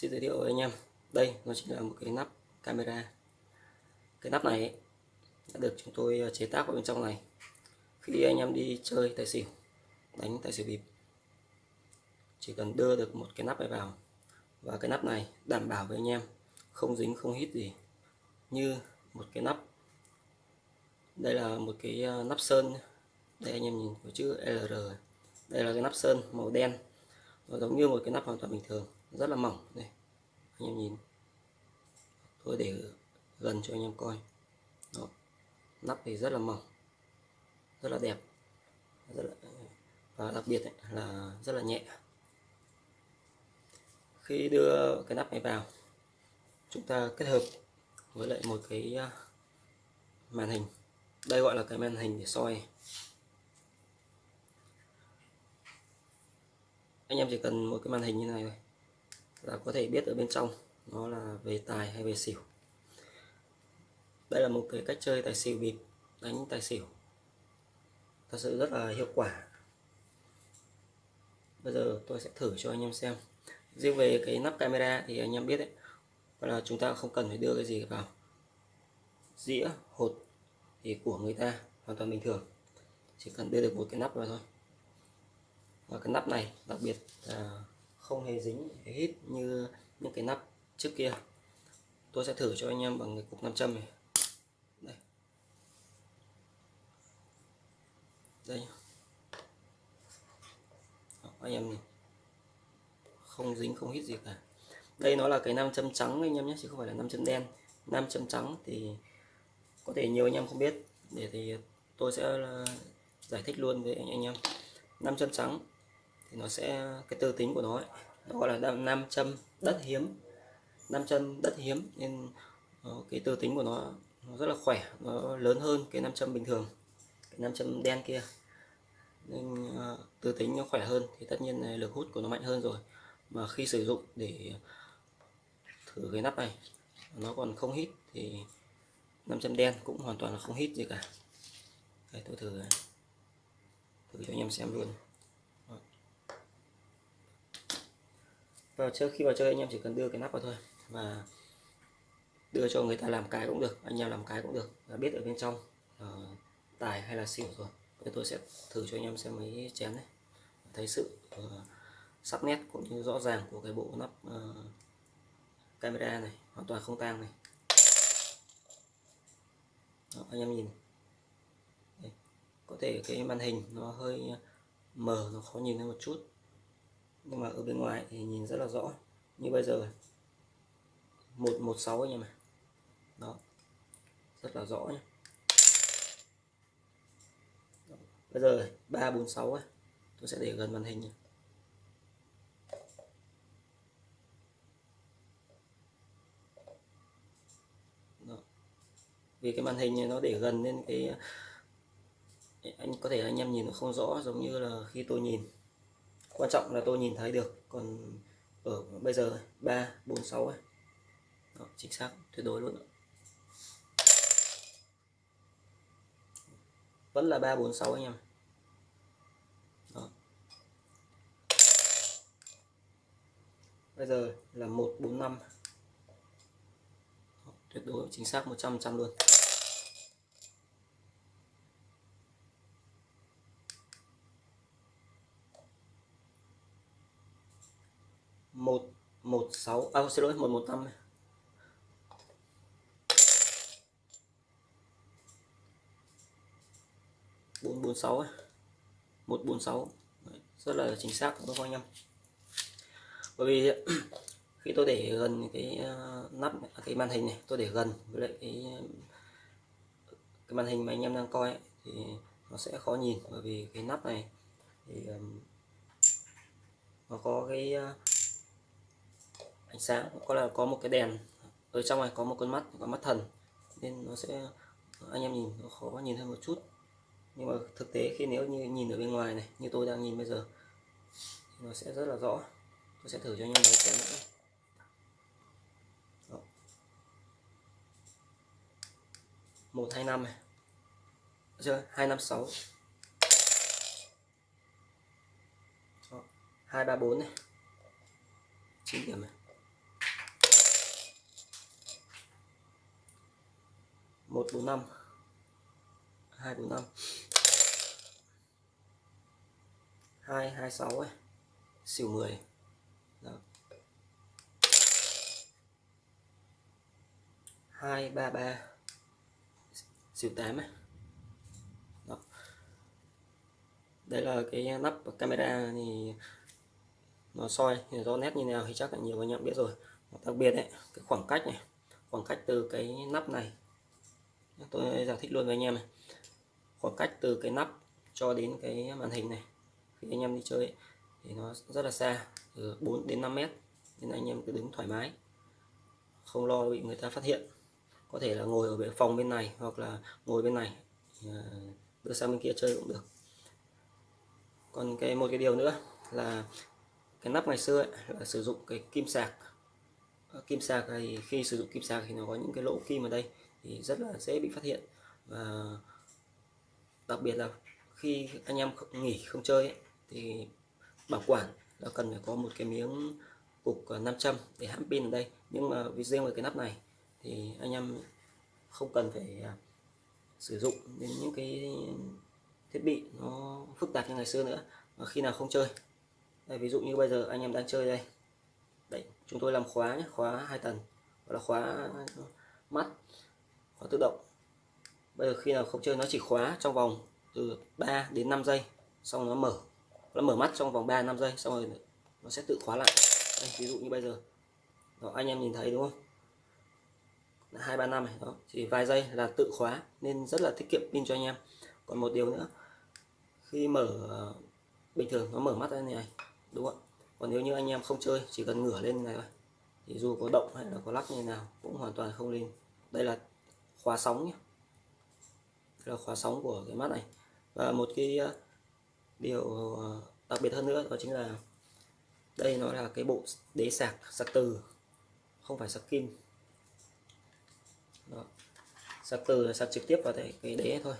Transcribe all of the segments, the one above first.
Xin giới thiệu với anh em. Đây, nó chính là một cái nắp camera. Cái nắp này đã được chúng tôi ờ, chế tác vào bên trong này. Khi anh em đi chơi tài xỉu, đánh tài xỉu bịp, chỉ cần đưa được một cái nắp này vào. Và cái nắp này đảm bảo với anh em, không dính, không hít gì. Như một cái nắp, đây là một cái ờ, nắp sơn. Đây anh em nhìn có chữ LR đây là cái nắp sơn màu đen. Nó giống như một cái nắp hoàn toàn bình thường rất là mỏng đây. Anh em nhìn. Tôi để gần cho anh em coi. Đó. nắp thì rất là mỏng. Rất là đẹp. Rất là và đặc biệt ấy, là rất là nhẹ. Khi đưa cái nắp này vào chúng ta kết hợp với lại một cái à, màn hình. Đây gọi là cái màn hình để soi. Anh em chỉ cần một cái màn hình như này thôi là có thể biết ở bên trong nó là về tài hay về xỉu. Đây là một cái cách chơi tài xỉu bịp, đánh tài xỉu. Thật sự rất là hiệu quả. Bây giờ tôi sẽ thử cho anh em xem. Riêng về cái nắp camera thì anh em biết đấy là chúng ta không cần phải đưa cái gì vào. Dĩa, hột thì của người ta, hoàn toàn bình thường. Chỉ cần đưa được một cái nắp vào thôi. Và cái nắp này đặc biệt là không hề dính hít như những cái nắp trước kia. Tôi sẽ thử cho anh em bằng cái cục nam châm này. Đây. Đây. Đó, anh em nhìn. Không dính không hít gì cả. Đây nó là cái nam châm trắng anh em nhé chứ không phải là nam châm đen. Nam châm trắng thì có thể nhiều anh em không biết. Để thì tôi sẽ ờ, giải thích luôn với anh em. Nam châm trắng thì nó sẽ cái tư tính của nó ấy, nó gọi là nam châm đất hiếm. Nam châm đất hiếm nên ờ, cái tư tính của nó, nó rất là khỏe nó lớn hơn cái nam châm bình thường cái nam châm đen kia. Nên ờ, tư tính nó khỏe hơn thì tất nhiên là lực hút của nó mạnh hơn rồi. Mà khi sử dụng để thử cái nắp này nó còn không hít thì nam châm đen cũng hoàn toàn là không hít gì cả. Đây tôi thử thử cho anh em xem luôn. Vâng, vào chơi khi vào chơi anh em chỉ cần đưa cái nắp vào thôi và đưa cho người ta làm cái cũng được anh em làm cái cũng được và biết ở bên trong uh, tài hay là xỉu rồi. Bây tôi sẽ thử cho anh em xem mấy chén này. Thấy sự uh, sắc nét cũng như rõ ràng của cái bộ nắp uh, camera này hoàn toàn không tang này. Đó, anh em nhìn. Đây. có thể cái màn hình nó hơi mờ nó khó nhìn hơn một chút nhưng mà ở bên ngoài thì nhìn rất là rõ, như bây giờ 116 anh em ạ đó rất là rõ nhé bây giờ 346 ấy. tôi sẽ để gần màn hình nhé. Đó. vì cái màn hình này nó để gần nên cái, anh có thể anh em nhìn nó không rõ, giống như là khi tôi nhìn quan trọng là tôi nhìn thấy được, còn ở bây giờ ba, bốn, sáu chính xác, tuyệt đối luôn vẫn là ba, bốn, sáu anh em. Đó. bây giờ là một, bốn, năm. Tuyệt đối, chính xác 100 trăm luôn. Một một sáu à xin lỗi một một năm. Bốn bốn sáu một bốn sáu. Rất là chính xác các anh em? Bởi vì khi tôi để gần cái ờ, nắp cái màn hình này tôi để gần với lại cái cái màn hình mà anh em đang coi ấy, thì nó sẽ khó nhìn. Bởi vì cái nắp này thì nó có cái ờ, ánh sáng, có là có một cái đèn, ở trong này có một con mắt và mắt thần. Nên nó sẽ, anh em nhìn nó khó nhìn hơn một chút. Nhưng mà thực tế khi nếu như nhìn ở bên ngoài này, như tôi đang nhìn bây giờ, thì nó sẽ rất là rõ. Tôi sẽ thử cho anh em xem nữa. Một, hai, năm này. Chưa? Hai, năm, sáu. Hai, ba, bốn này. Chín điểm này. 145 245 226 ấy. xỉu 10 Đó. 233 xỉu 8 ấy. Đó. đây là cái nắp camera thì nó soi, thì rõ nét như nào thì chắc là nhiều anh em biết rồi đặc biệt đấy cái khoảng cách này khoảng cách từ cái nắp này tôi giải thích luôn với anh em này. Khoảng cách từ cái nắp cho đến cái màn hình này. Khi anh em đi chơi ấy, thì nó rất là xa từ 4 đến 5 mét. Nên anh em cứ đứng thoải mái không lo bị người ta phát hiện. Có thể là ngồi ở phòng bên này hoặc là ngồi bên này à, đưa sang bên kia chơi cũng được. Còn cái một cái điều nữa là cái nắp ngày xưa ấy, là sử dụng cái kim sạc. Ờ, kim sạc thì khi sử dụng kim sạc thì nó có những cái lỗ kim ở đây thì rất là dễ bị phát hiện. Và đặc biệt là khi anh em nghỉ không chơi ấy, thì bảo quản là cần phải có một cái miếng cục à, 500 để hãm pin ở đây. Nhưng mà vì riêng về cái nắp này thì anh em không cần phải à, sử dụng đến những cái thiết bị nó phức tạp như ngày xưa nữa mà khi nào không chơi. Đây, ví dụ như bây giờ anh em đang chơi đây. Đấy chúng tôi làm khóa nhé khóa hai tầng gọi là khóa mắt khóa tự động. Bây giờ khi nào không chơi nó chỉ khóa trong vòng từ 3 đến 5 giây xong nó mở. Nó mở mắt trong vòng 3 5 giây xong rồi nó sẽ tự khóa lại. Đây, ví dụ như bây giờ. Đó, anh em nhìn thấy đúng không? Hai ba năm này đó. Chỉ vài giây là tự khóa nên rất là tiết kiệm pin cho anh em. Còn một điều nữa khi mở ờ, bình thường nó mở mắt ra này đúng không còn nếu như anh em không chơi chỉ cần ngửa lên như này thôi thì dù có động hay là có lắc như nào cũng hoàn toàn không lên. Đây là khóa sóng nhé đây là khóa sóng của cái mắt này. Và một cái ờ, điều ờ, đặc biệt hơn nữa đó chính là đây nó là cái bộ đế sạc sạc từ không phải sạc kim. Đó. sạc từ là sạc trực tiếp vào cái, đế thôi.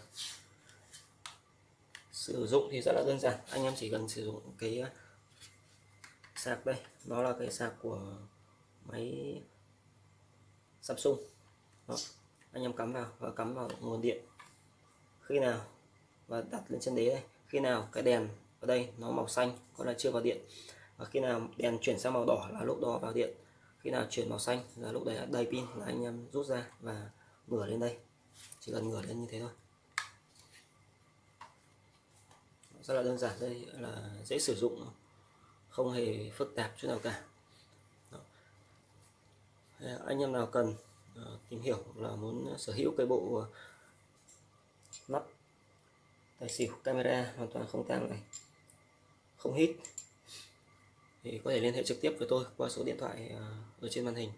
Sử dụng thì rất là đơn giản. Anh em chỉ cần sử dụng cái ờ, sạc đây. Nó là cái sạc của máy Samsung. Đó anh em cắm vào và cắm vào nguồn điện. Khi nào và đặt lên chân đế đây? Khi nào cái đèn ở đây nó màu xanh, có là chưa vào điện? Và khi nào đèn chuyển sang màu đỏ là lúc đó vào điện? Khi nào chuyển màu xanh là lúc đấy đầy pin là anh em rút ra và ngửa lên đây. Chỉ cần ngửa lên như thế thôi. Rất là đơn giản, đây là dễ sử dụng, không hề phức tạp chút nào cả. Đó. anh em nào cần Ờ, tìm hiểu là muốn sở hữu cái bộ ờ, mắt tài xỉu camera hoàn toàn không tang này, không hít, thì có thể liên hệ trực tiếp với tôi qua số điện thoại ờ, ở trên màn hình.